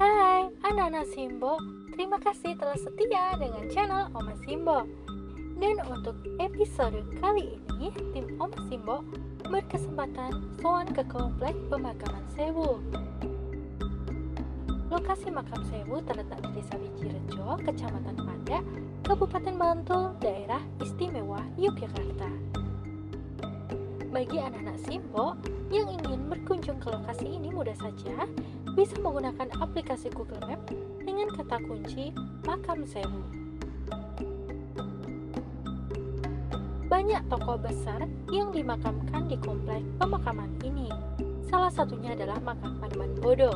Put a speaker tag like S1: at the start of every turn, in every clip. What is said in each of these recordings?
S1: Anak-anak Simbo, terima kasih telah setia dengan channel Oma Simbo. Dan untuk episode kali ini, tim Oma Simbo berkesempatan soan ke komplek pemakaman Sewu. Lokasi makam Sewu terletak di Desa Wijirejo, Kecamatan Panda, Kabupaten Bantul, Daerah Istimewa Yogyakarta. Bagi anak-anak Simbo yang ingin berkunjung ke lokasi ini mudah saja, bisa menggunakan aplikasi Google Map dengan kata kunci Makam Sewu. Banyak tokoh besar yang dimakamkan di komplek pemakaman ini. Salah satunya adalah makam Panembahan Bodo.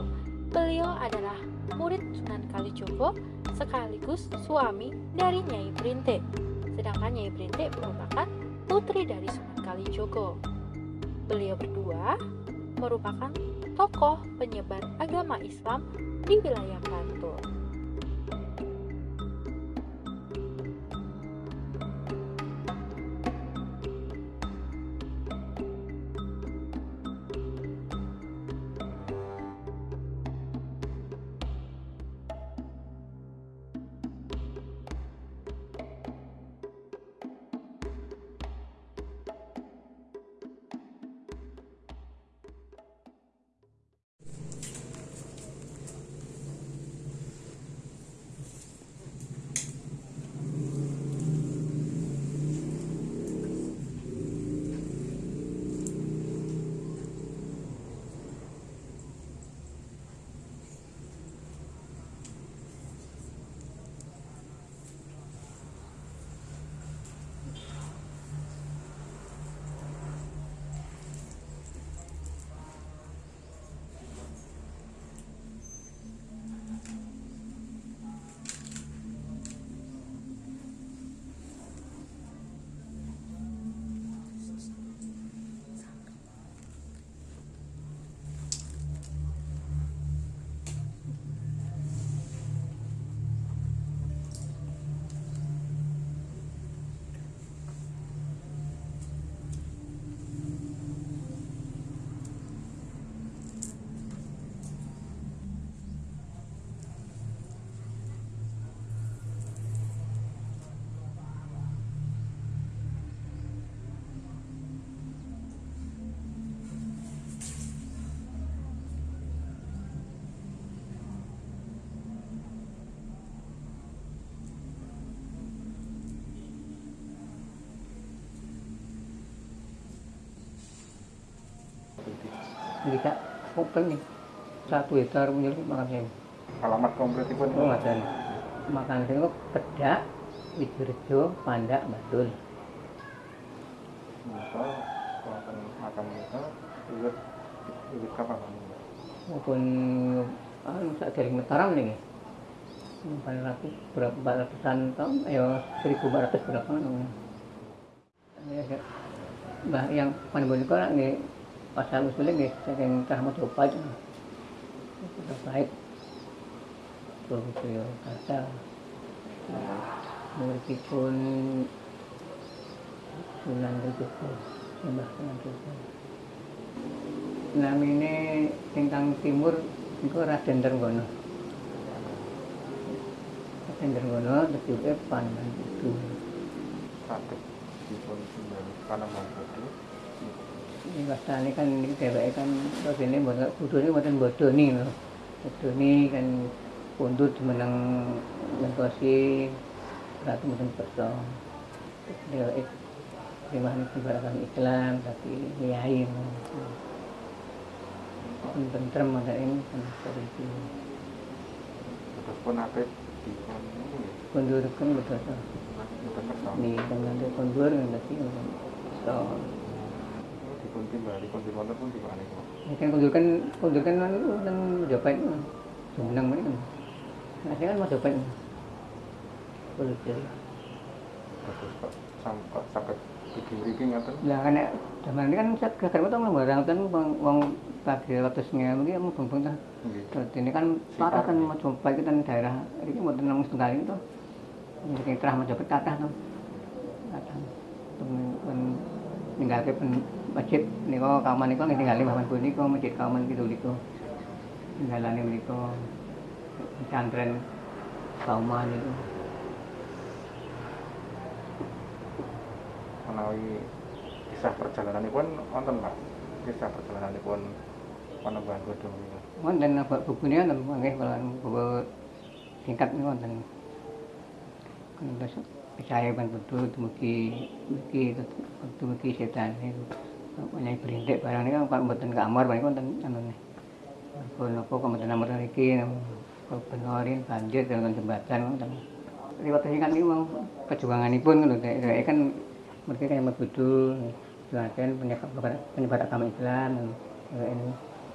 S1: Beliau adalah murid Sunan Kalijogo sekaligus suami dari Nyai Brinte. Sedangkan Nyai Brinte merupakan putri dari Sunan Kalijogo. Beliau berdua merupakan tokoh penyebar agama Islam di wilayah Bantul.
S2: Jadi kak, kopeng nih satu hektar punya makan saya.
S3: alamat kompletipun
S2: Oh ngajar. Makan saya kok pedak, Wijirejo, Pandak, Batul.
S3: Maka wonten makam menika wiwit wiwit kapan?
S2: Maupun anu sak dari Mataram nih. Empat ratus berapa empat ratusan tahun, ayo seribu empat ratus berapa namanya. Ya, ya. Bah, yang panen boneka lah nih pasal usulnya nih, saya yang cah mau coba aja. Sudah baik. Tuh, itu ya kata. Meskipun Sunan Kalijogo, Sembah Sunan Kalijogo. Namanya tentang timur itu Raden Trenggono. Raden Trenggono terjadi Panembahan itu.
S3: Dipun timbali Panembahan Bodo.
S2: Ini kastane kan ini dheweke kan ini mboten kudune mboten bodoni lho. Bodoni kan pundut menang ngekosi ratu mboten kersa. Dheweke Terima keberatan Islam tapi kiai pun tentrem ada ini kan seperti itu
S3: dipun niku nggih.
S2: kondurkan betul betul
S3: kersa.
S2: di dengan kondur nanti so
S3: Dipun timbali pun wonten pun dipun niku.
S2: ini kan kondurkan kondurkan kan kan jopet semenang mana kan. Ngasih kan. Mau jopet kulit
S3: Terus kok sampai sakit gigi mriki ngaten.
S2: lah kan zaman ini kan saya gagal betul nggak barang kan wong pagi waktu sengaja mungkin mau beng beng
S3: Nggih.
S2: Terus ini kan parah kan mau coba kita kan daerah ini mau tenang setengah itu ini terah mau coba kata tuh. Kata pen ninggalke masjid niko kaman niko nggih ninggali Bapak Ibu niko masjid kaman gitu niko. Ninggalane niko pesantren kaman niku.
S3: Menawi kisah perjalanan pun wonten Pak. Kisah perjalanan pun panembahan godhong niku.
S2: Wonten Bapak wonten nggih kalau singkat niku wonten. Kan percaya kan betul tumuki tumuki tumuki setan ini punya perintek barang niku kan mboten kamar banyak kan anu nih kalau kok mboten buatan kamar lagi kalau penolin banjir dan jembatan kan tapi lewat kan ini mau perjuangan ini pun kan itu kan mereka kan yang betul. Jelaskan penyebar penyebar agama Islam ini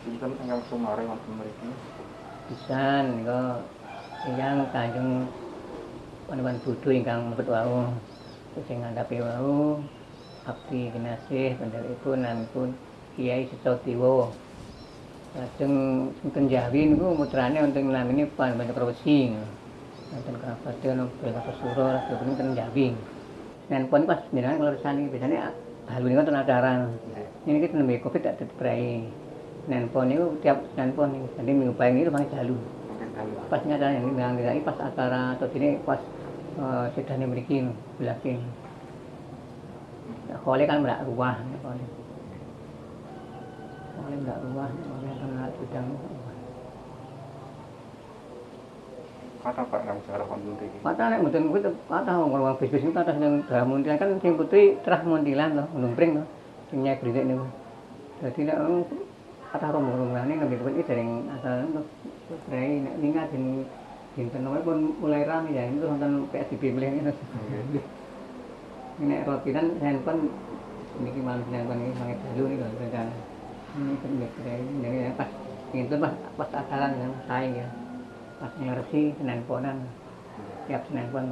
S3: kita tinggal sumare waktu mereka
S2: bisa nih kok yang kanjeng panembahan budu ingkang mlebet wau sing ngandhapi wau abdi kinasih pendheripun namipun Kiai Setotiwo lajeng sinten Jawi niku mutrane wonten namine Panembahan Cakrawesi wonten Kabupaten Bela Kesuro Rasul ten Jawi Senin pon pas jenengan ngelurusani biasanya halu niku wonten acara. Ini kita nembe covid tak teteprai Senin pon niku tiap Senin pon niku jadi minggu pagi itu jalu.
S3: Mungkin dalu.
S2: pas nyata yang ini pas acara atau ini pas sedane mriki belakin Kole kan merak ruah kole. Kole merak ruah, kole kan merak gudang.
S3: Kata Pak kang sejarah wonten mriki.
S2: Kata nek mboten kuwi kata wong bisnis niku kata sing muntilan kan sing putri terah muntilan to, lumpring to. Sing nyek brintik niku. Dadi nek anu, kata ini lebih kuwi dereng asal. Putri nek ninggal den dinten wae pun mulai rame ya itu wonten PSBB mulai ini.
S3: Nggih.
S2: Nek rotinan handphone niki malam handphone iki sangat dulu nih kalau rencana. Ini kan putri jadi pas itu pas pas acara yang saya ya. Pas ngerti ponan. Tiap Senin pon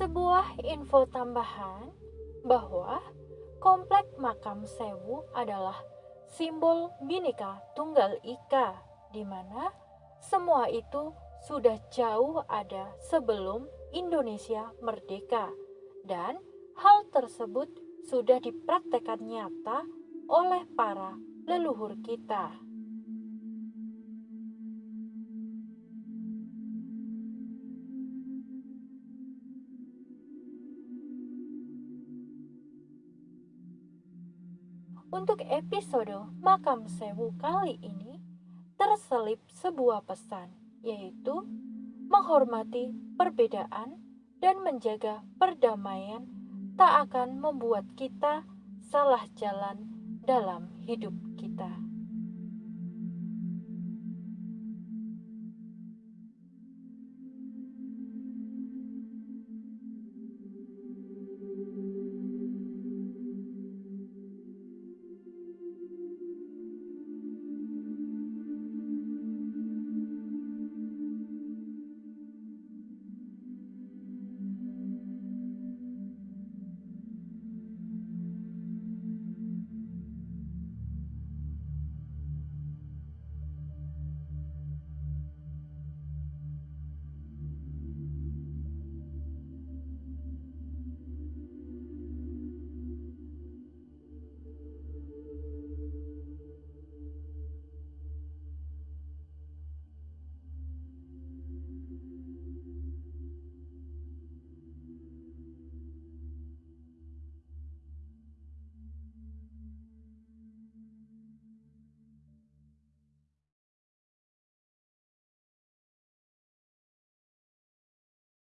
S1: Sebuah info tambahan bahwa komplek makam Sewu adalah simbol Bhinneka Tunggal Ika di mana semua itu sudah jauh ada sebelum Indonesia merdeka dan hal tersebut sudah dipraktekkan nyata oleh para leluhur kita. Untuk episode Makam Sewu kali ini terselip sebuah pesan yaitu menghormati perbedaan dan menjaga perdamaian tak akan membuat kita salah jalan dalam hidup